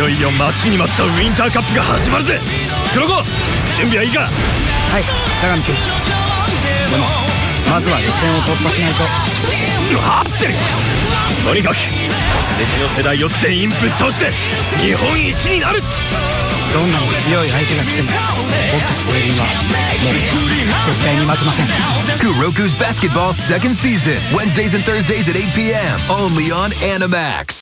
よいよ待ちに待ったウィンターカップが始まるぜ。黒子準備はいいか？はい高見君。でもまずは予選を突破しないと。はって。るとにかく奇跡の世代を全員ぶっ倒して日本一になる。どんなに強い相手が来ても僕たちテレビはもう絶対に負けません。Kuroku's Basketball second season, Wednesdays and Thursdays at 8 p.m. Only on Animax.